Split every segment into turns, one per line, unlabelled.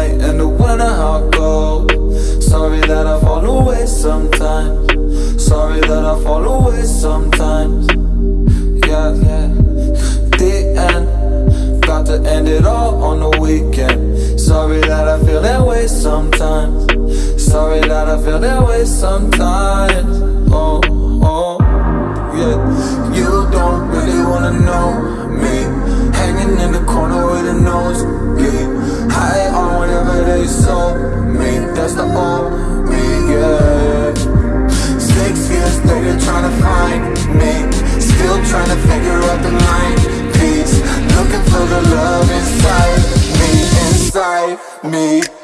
night in the winter I go Sorry that I fall away sometimes. Sorry that I fall away sometimes. Yeah, yeah. The end. Got to end it all on the weekend. Sorry that I feel that way sometimes. Sorry that I feel that way sometimes inside me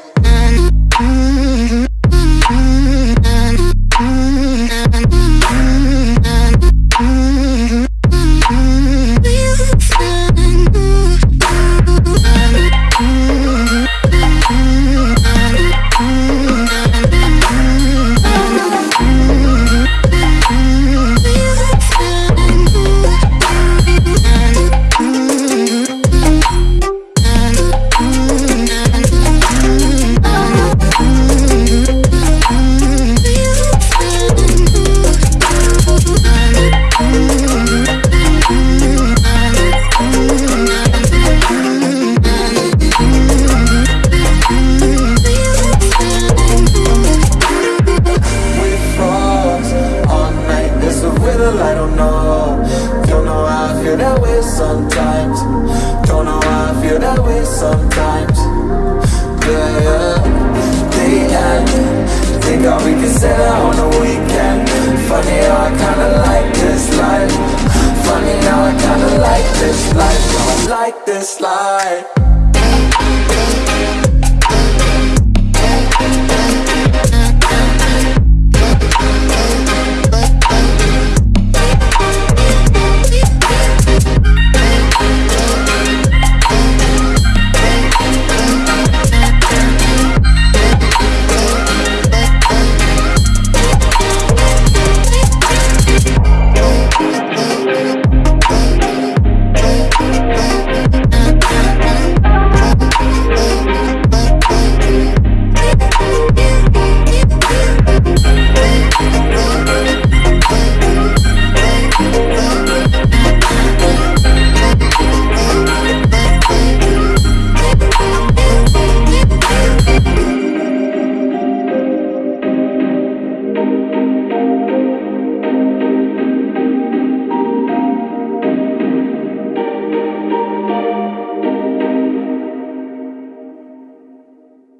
I don't know. Don't know how I feel that way sometimes. Don't know how I feel that way sometimes. Yeah, yeah The end Think can say that on the weekend. Funny how I kinda like this life. Funny how I kinda like this life. I like this life